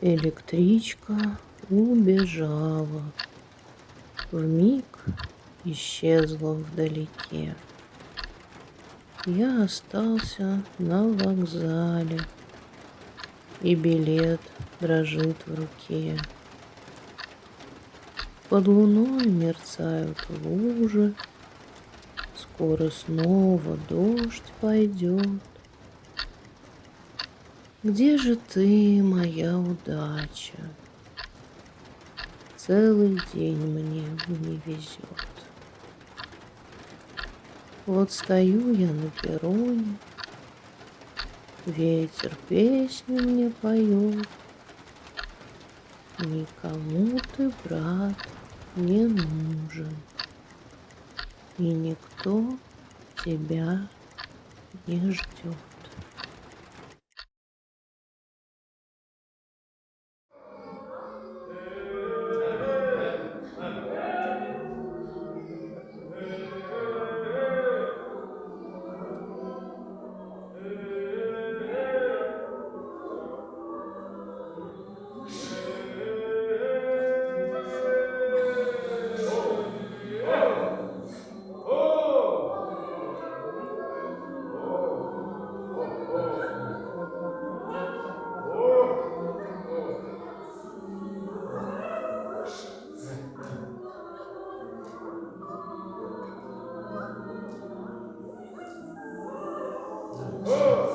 Электричка убежала, в миг исчезла вдалеке. Я остался на вокзале, и билет дрожит в руке. Под луной мерцают лужи, скоро снова дождь пойдет. Где же ты, моя удача? Целый день мне не везет. Вот стою я на перроне, Ветер песню мне поет. Никому ты, брат, не нужен, И никто тебя не ждет. Oh.